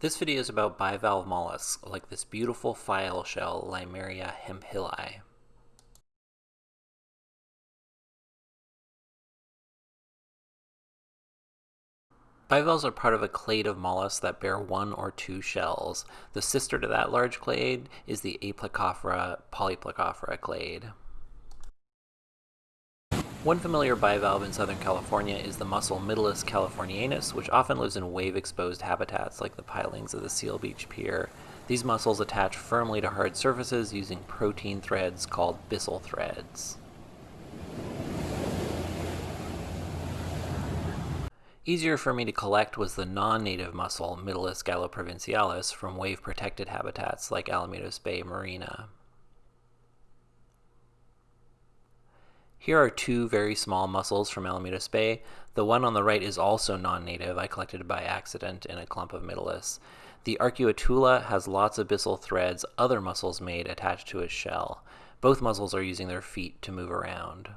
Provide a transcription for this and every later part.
This video is about bivalve mollusks, like this beautiful file shell Limaria hemphilli. Bivalves are part of a clade of mollusks that bear one or two shells. The sister to that large clade is the Aplacophora polyplacophora clade. One familiar bivalve in Southern California is the mussel Mytilus californianus, which often lives in wave-exposed habitats like the pilings of the Seal Beach Pier. These mussels attach firmly to hard surfaces using protein threads called byssal threads. Easier for me to collect was the non-native mussel Mytilus galloprovincialis from wave-protected habitats like Alamitos Bay Marina. Here are two very small mussels from Alamitos Bay. The one on the right is also non-native. I collected it by accident in a clump of Mytilus. The Arcuatula has lots of byssal threads other mussels made attached to its shell. Both mussels are using their feet to move around.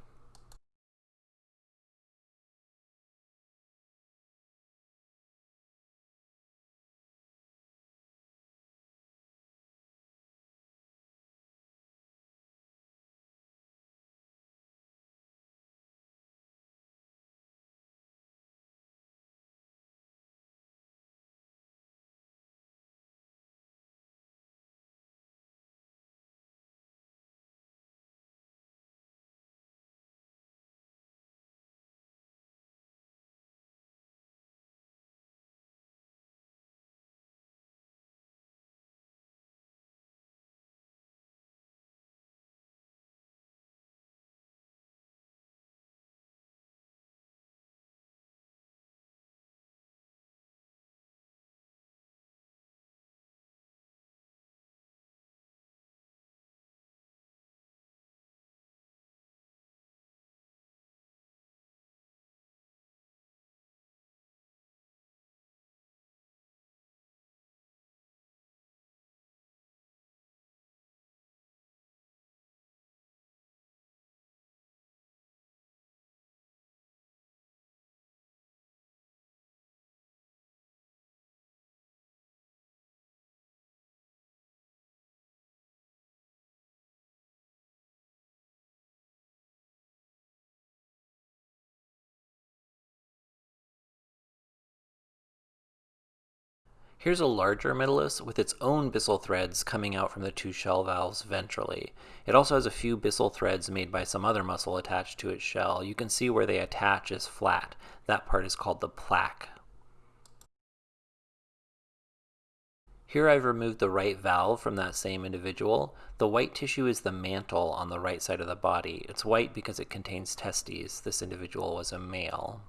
Here's a larger Mytilus with its own byssal threads coming out from the two shell valves ventrally. It also has a few byssal threads made by some other mussel attached to its shell. You can see where they attach is flat. That part is called the plaque. Here I've removed the right valve from that same individual. The white tissue is the mantle on the right side of the body. It's white because it contains testes. This individual was a male.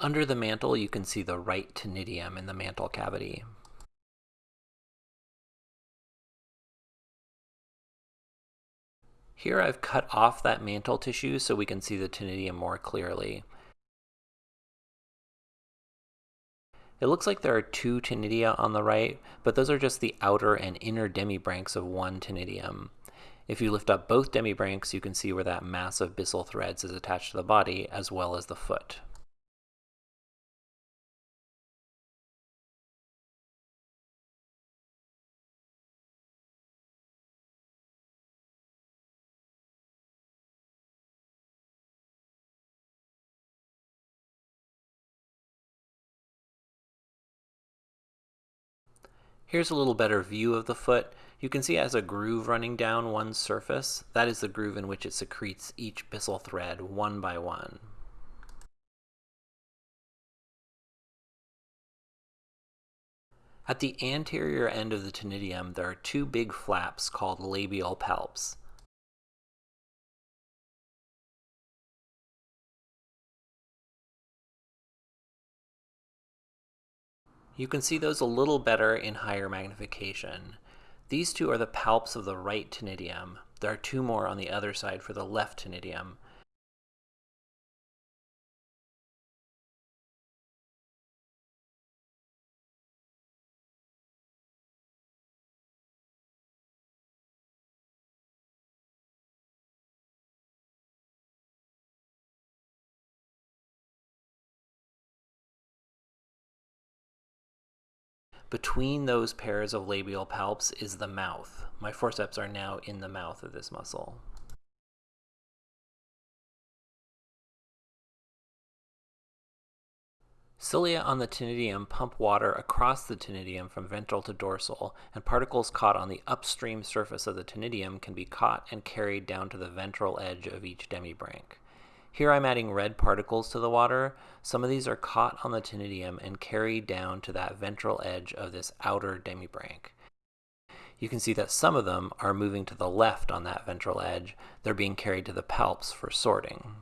Under the mantle, you can see the right ctenidium in the mantle cavity. Here I've cut off that mantle tissue so we can see the ctenidium more clearly. It looks like there are two ctenidia on the right, but those are just the outer and inner demibranchs of one ctenidium. If you lift up both demibranchs, you can see where that mass of byssal threads is attached to the body, as well as the foot. Here's a little better view of the foot. You can see it has a groove running down one surface. That is the groove in which it secretes each byssal thread one by one. At the anterior end of the ctenidium, there are two big flaps called labial palps. You can see those a little better in higher magnification. These two are the palps of the right ctenidium. There are two more on the other side for the left ctenidium. Between those pairs of labial palps is the mouth. My forceps are now in the mouth of this mussel. Cilia on the ctenidium pump water across the ctenidium from ventral to dorsal, and particles caught on the upstream surface of the ctenidium can be caught and carried down to the ventral edge of each demibranch. Here I'm adding red particles to the water. Some of these are caught on the ctenidium and carried down to that ventral edge of this outer demibranch. You can see that some of them are moving to the left on that ventral edge. They're being carried to the palps for sorting.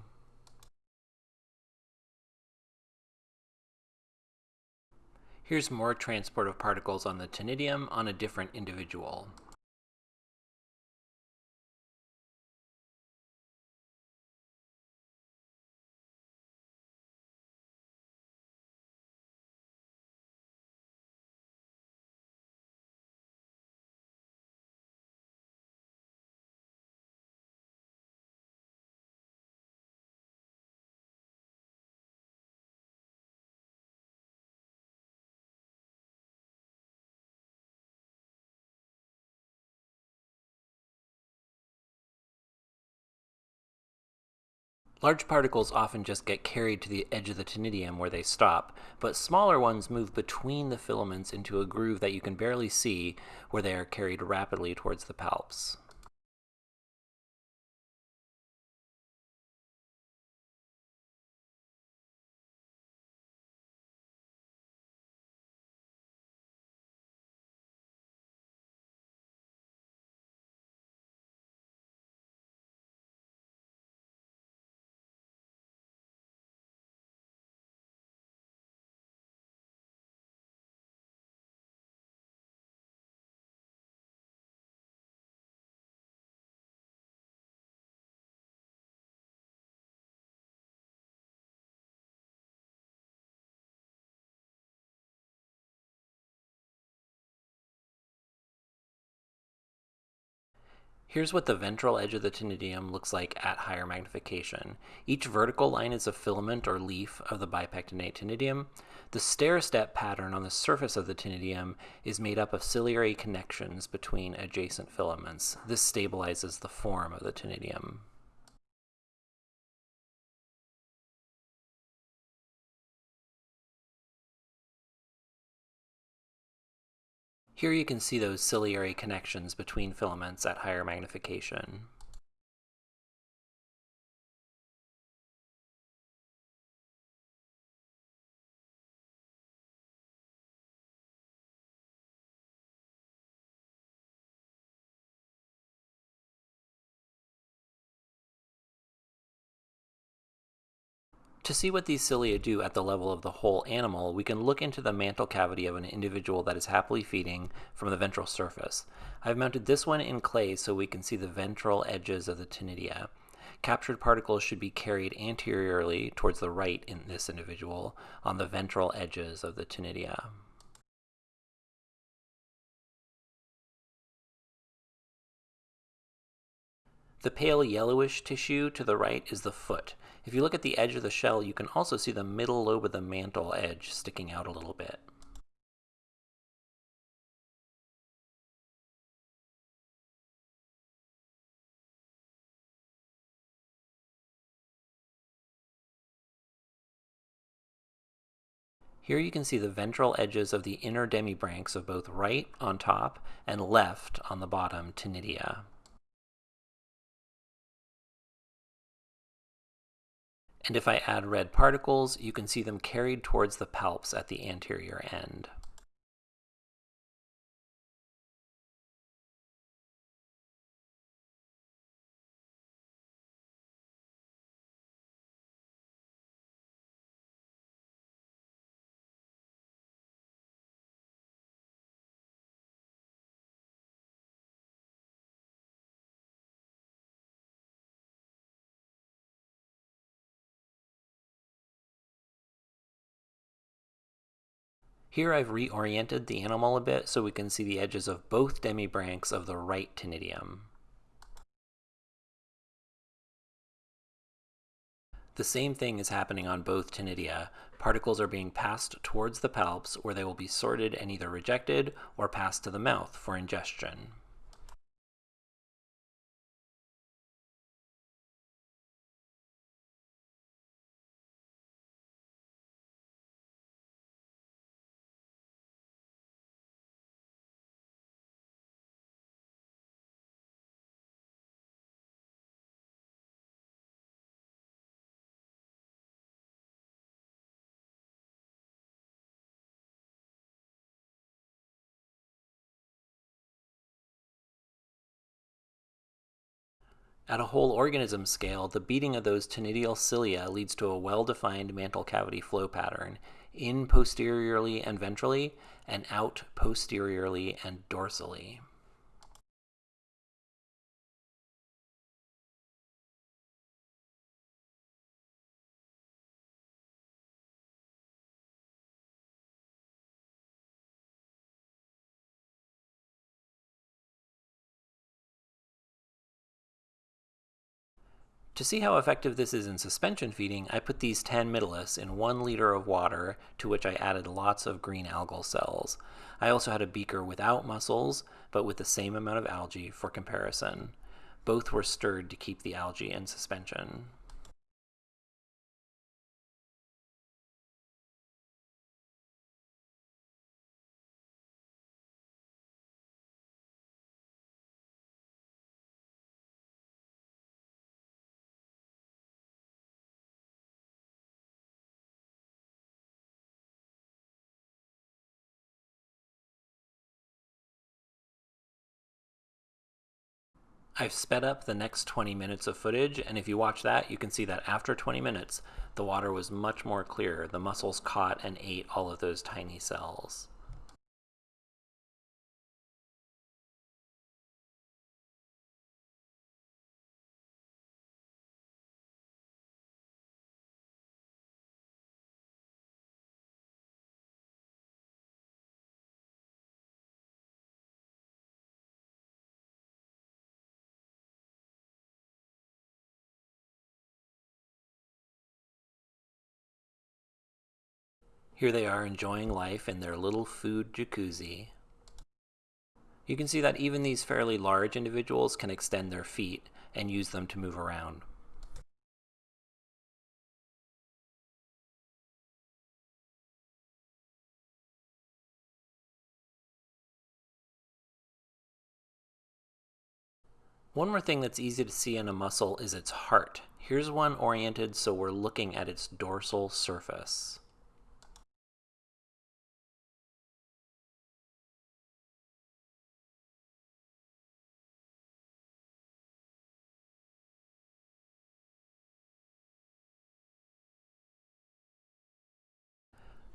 Here's more transport of particles on the ctenidium on a different individual. Large particles often just get carried to the edge of the ctenidium where they stop, but smaller ones move between the filaments into a groove that you can barely see where they are carried rapidly towards the palps. Here's what the ventral edge of the ctenidium looks like at higher magnification. Each vertical line is a filament or leaf of the bipectinate ctenidium. The stair-step pattern on the surface of the ctenidium is made up of ciliary connections between adjacent filaments. This stabilizes the form of the ctenidium. Here you can see those ciliary connections between filaments at higher magnification. To see what these cilia do at the level of the whole animal, we can look into the mantle cavity of an individual that is happily feeding from the ventral surface. I've mounted this one in clay so we can see the ventral edges of the ctenidia. Captured particles should be carried anteriorly towards the right in this individual on the ventral edges of the ctenidia. The pale yellowish tissue to the right is the foot. If you look at the edge of the shell, you can also see the middle lobe of the mantle edge sticking out a little bit. Here you can see the ventral edges of the inner demibranchs of both right on top and left on the bottom ctenidia. And if I add red particles, you can see them carried towards the palps at the anterior end. Here I've reoriented the animal a bit so we can see the edges of both demibranchs of the right ctenidium. The same thing is happening on both ctenidia. Particles are being passed towards the palps where they will be sorted and either rejected or passed to the mouth for ingestion. At a whole organism scale, the beating of those ctenidial cilia leads to a well-defined mantle cavity flow pattern, in posteriorly and ventrally, and out posteriorly and dorsally. To see how effective this is in suspension feeding, I put these 10 Mytilus in one liter of water to which I added lots of green algal cells. I also had a beaker without mussels, but with the same amount of algae for comparison. Both were stirred to keep the algae in suspension. I've sped up the next 20 minutes of footage, and if you watch that, you can see that after 20 minutes, the water was much more clear. The mussels caught and ate all of those tiny cells. Here they are enjoying life in their little food jacuzzi. You can see that even these fairly large individuals can extend their feet and use them to move around. One more thing that's easy to see in a mussel is its heart. Here's one oriented so we're looking at its dorsal surface.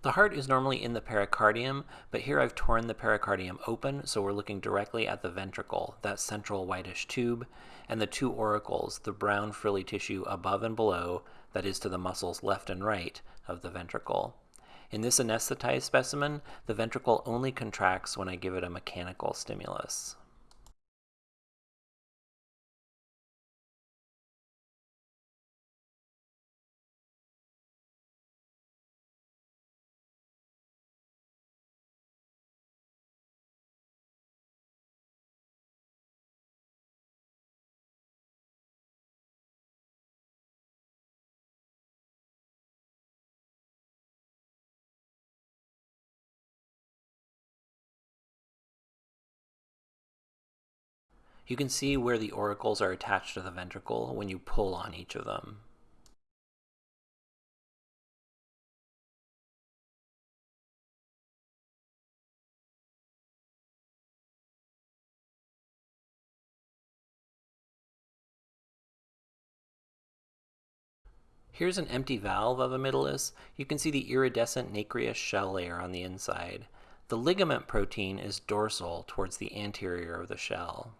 The heart is normally in the pericardium, but here I've torn the pericardium open, so we're looking directly at the ventricle, that central whitish tube, and the two auricles, the brown frilly tissue above and below, that is to the mussel's left and right of the ventricle. In this anesthetized specimen, the ventricle only contracts when I give it a mechanical stimulus. You can see where the auricles are attached to the ventricle when you pull on each of them. Here's an empty valve of a Mytilus. You can see the iridescent nacreous shell layer on the inside. The ligament protein is dorsal towards the anterior of the shell.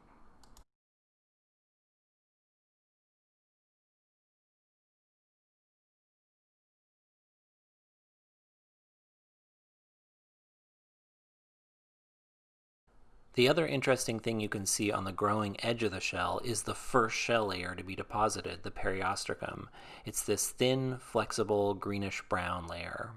The other interesting thing you can see on the growing edge of the shell is the first shell layer to be deposited, the periostracum. It's this thin, flexible, greenish-brown layer.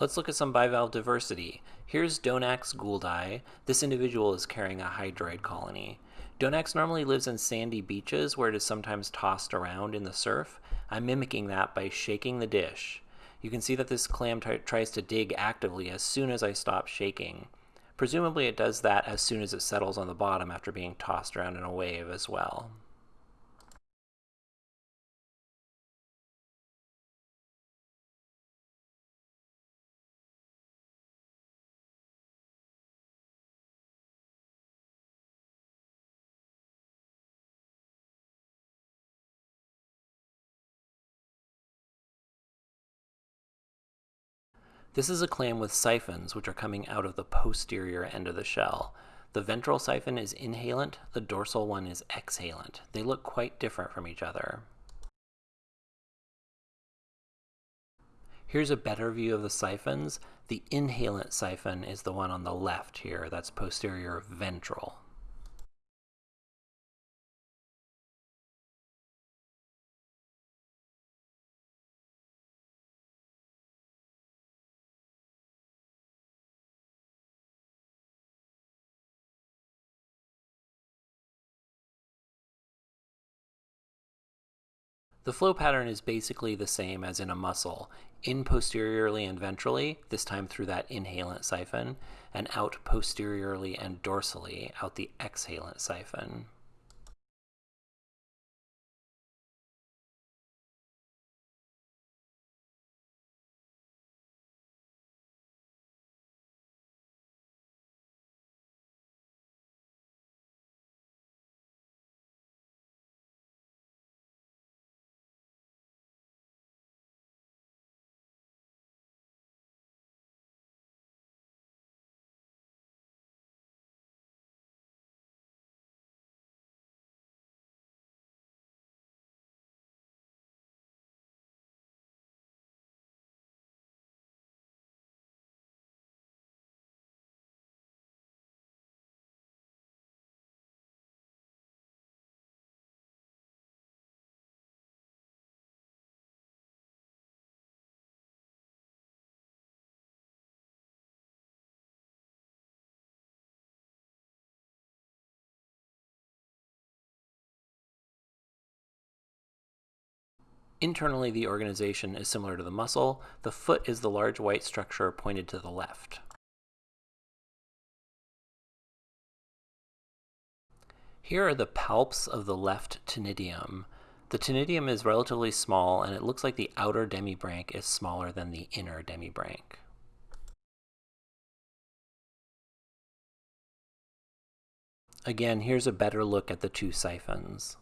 Let's look at some bivalve diversity. Here's Donax gouldi. This individual is carrying a hydroid colony. Donax normally lives in sandy beaches where it is sometimes tossed around in the surf. I'm mimicking that by shaking the dish. You can see that this clam tries to dig actively as soon as I stop shaking. Presumably it does that as soon as it settles on the bottom after being tossed around in a wave as well. This is a clam with siphons which are coming out of the posterior end of the shell. The ventral siphon is inhalant, the dorsal one is exhalant. They look quite different from each other. Here's a better view of the siphons. The inhalant siphon is the one on the left here, that's posterior ventral. The flow pattern is basically the same as in a mussel, in posteriorly and ventrally, this time through that inhalant siphon, and out posteriorly and dorsally, out the exhalant siphon. Internally, the organization is similar to the mussel. The foot is the large white structure pointed to the left. Here are the palps of the left ctenidium. The ctenidium is relatively small, and it looks like the outer demibranch is smaller than the inner demibranch. Again, here's a better look at the two siphons.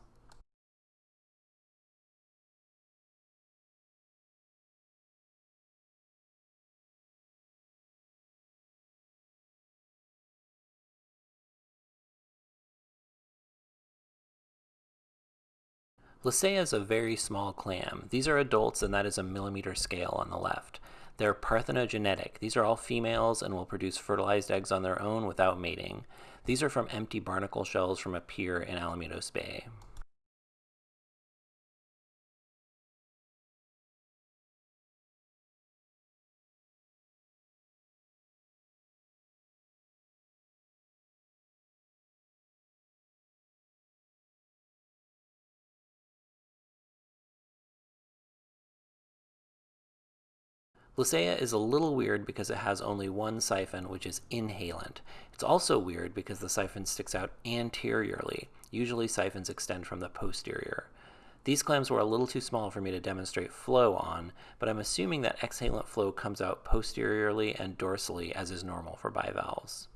Lasea is a very small clam. These are adults and that is a millimeter scale on the left. They're parthenogenetic. These are all females and will produce fertilized eggs on their own without mating. These are from empty barnacle shells from a pier in Alamitos Bay. Lasea is a little weird because it has only one siphon, which is inhalant. It's also weird because the siphon sticks out anteriorly. Usually siphons extend from the posterior. These clams were a little too small for me to demonstrate flow on, but I'm assuming that exhalant flow comes out posteriorly and dorsally as is normal for bivalves.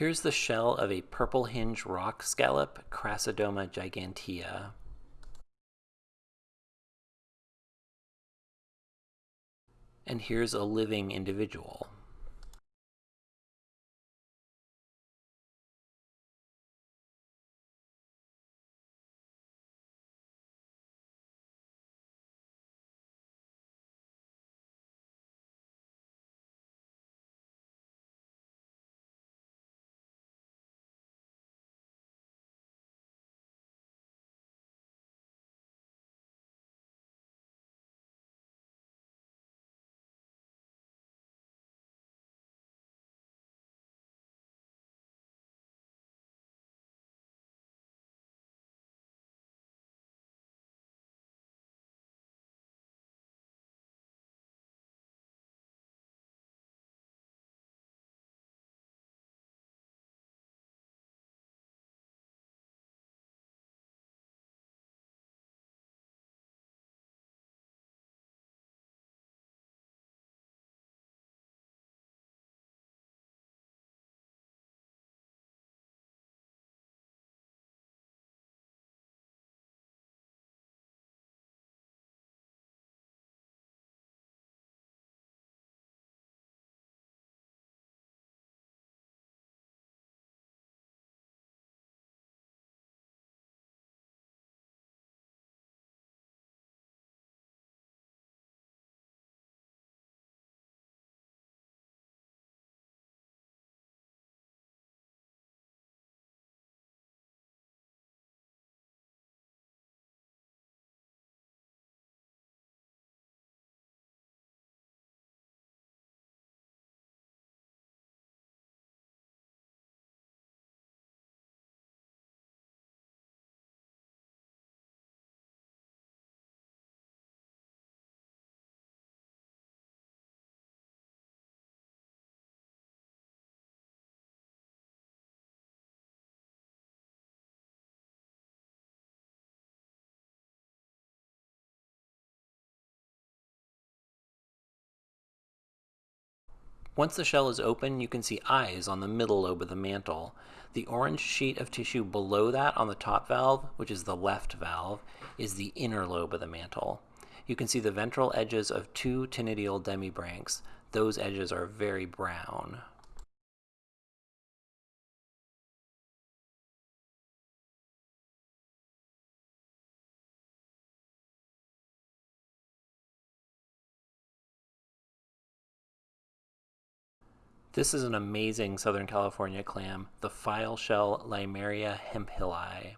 Here's the shell of a purple hinge rock scallop, Crassadoma gigantea. And here's a living individual. Once the shell is open, you can see eyes on the middle lobe of the mantle. The orange sheet of tissue below that on the top valve, which is the left valve, is the inner lobe of the mantle. You can see the ventral edges of two ctenidial demibranchs. Those edges are very brown. This is an amazing Southern California clam, the file shell Limaria hemphilli.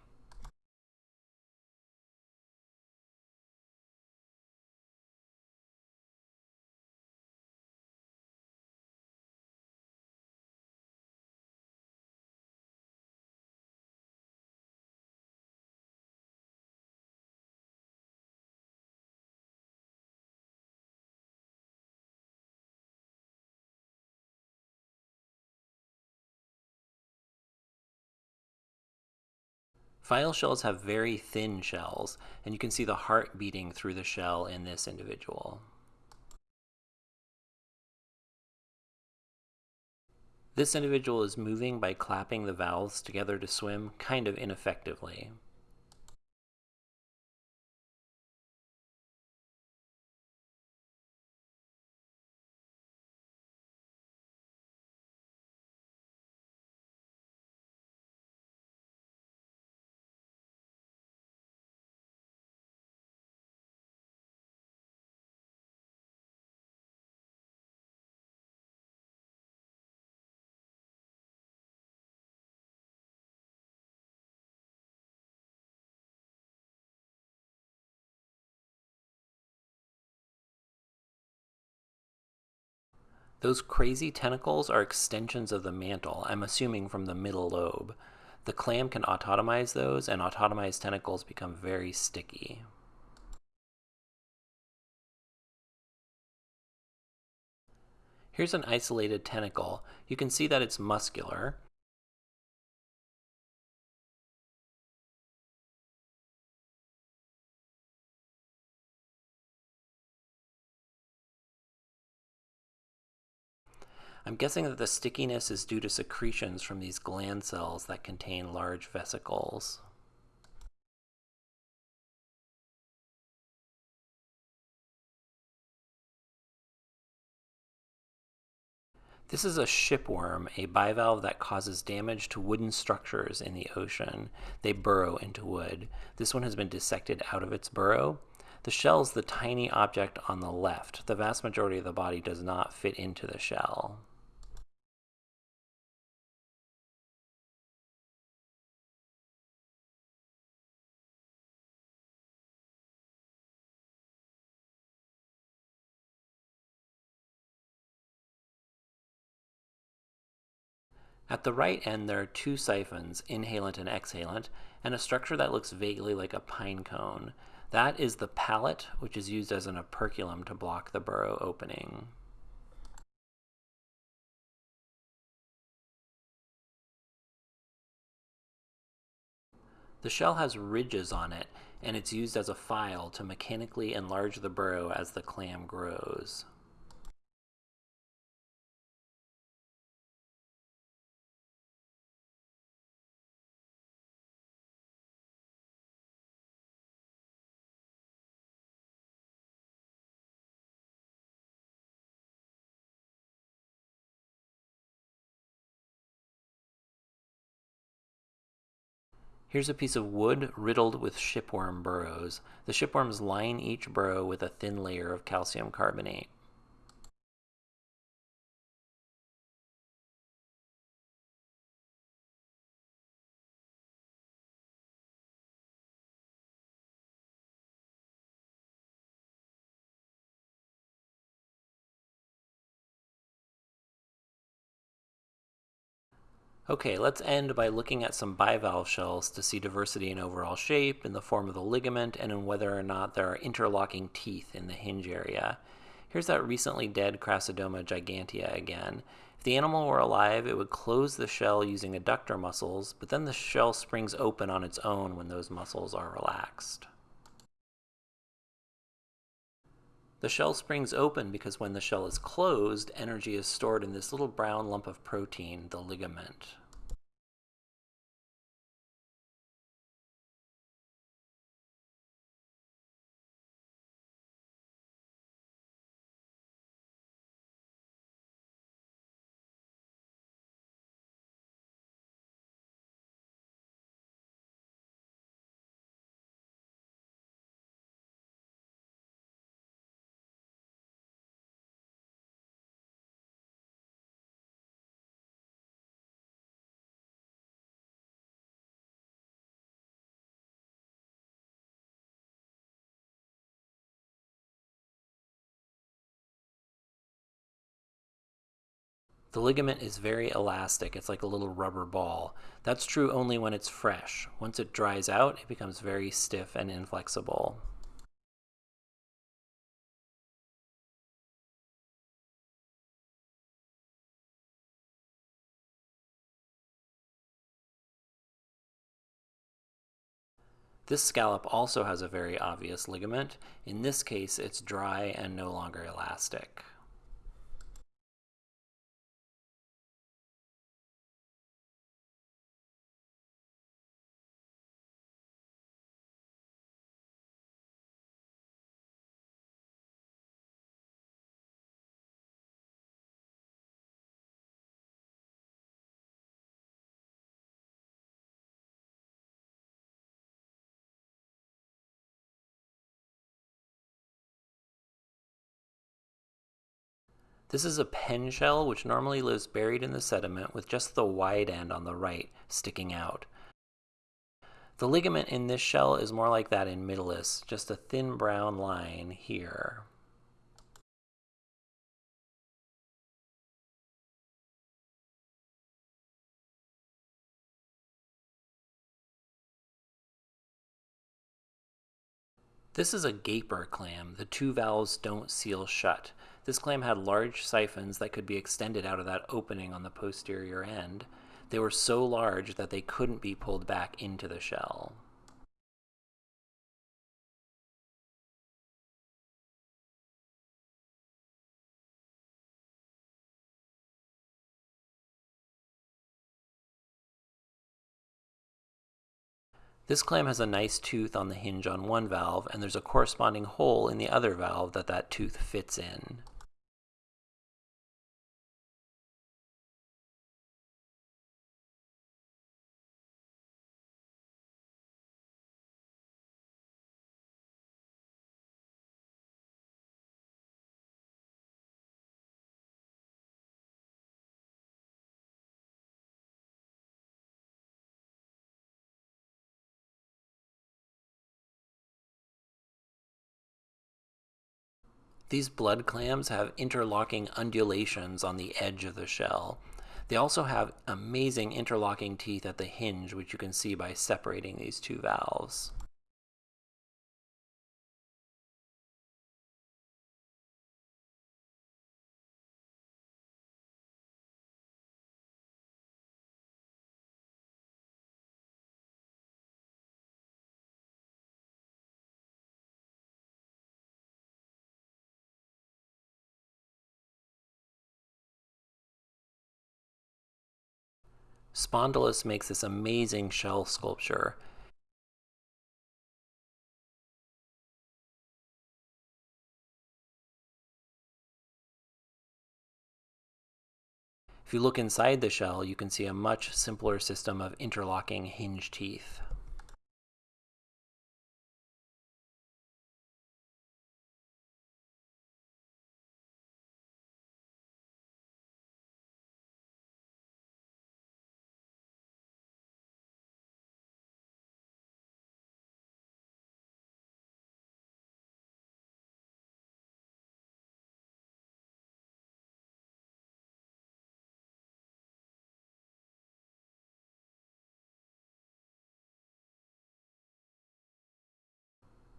File shells have very thin shells, and you can see the heart beating through the shell in this individual. This individual is moving by clapping the valves together to swim kind of ineffectively. Those crazy tentacles are extensions of the mantle, I'm assuming from the middle lobe. The clam can autotomize those, and autotomized tentacles become very sticky. Here's an isolated tentacle. You can see that it's muscular. I'm guessing that the stickiness is due to secretions from these gland cells that contain large vesicles. This is a shipworm, a bivalve that causes damage to wooden structures in the ocean. They burrow into wood. This one has been dissected out of its burrow. The shell is the tiny object on the left. The vast majority of the body does not fit into the shell. At the right end, there are two siphons, inhalant and exhalant, and a structure that looks vaguely like a pine cone. That is the palate, which is used as an operculum to block the burrow opening. The shell has ridges on it, and it's used as a file to mechanically enlarge the burrow as the clam grows. Here's a piece of wood riddled with shipworm burrows. The shipworms line each burrow with a thin layer of calcium carbonate. Okay, let's end by looking at some bivalve shells to see diversity in overall shape, in the form of the ligament, and in whether or not there are interlocking teeth in the hinge area. Here's that recently dead Crassadoma gigantea again. If the animal were alive, it would close the shell using adductor muscles, but then the shell springs open on its own when those muscles are relaxed. The shell springs open because when the shell is closed, energy is stored in this little brown lump of protein, the ligament. The ligament is very elastic. It's like a little rubber ball. That's true only when it's fresh. Once it dries out, it becomes very stiff and inflexible. This scallop also has a very obvious ligament. In this case, it's dry and no longer elastic. This is a pen shell which normally lives buried in the sediment with just the wide end on the right sticking out. The ligament in this shell is more like that in Mytilus, just a thin brown line here. This is a gaper clam. The two valves don't seal shut. This clam had large siphons that could be extended out of that opening on the posterior end. They were so large that they couldn't be pulled back into the shell. This clam has a nice tooth on the hinge on one valve, and there's a corresponding hole in the other valve that that tooth fits in. These blood clams have interlocking undulations on the edge of the shell. They also have amazing interlocking teeth at the hinge, which you can see by separating these two valves. Spondylus makes this amazing shell sculpture. If you look inside the shell, you can see a much simpler system of interlocking hinge teeth.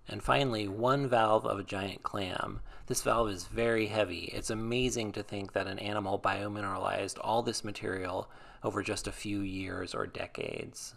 And finally, one valve of a giant clam. This valve is very heavy. It's amazing to think that an animal biomineralized all this material over just a few years or decades.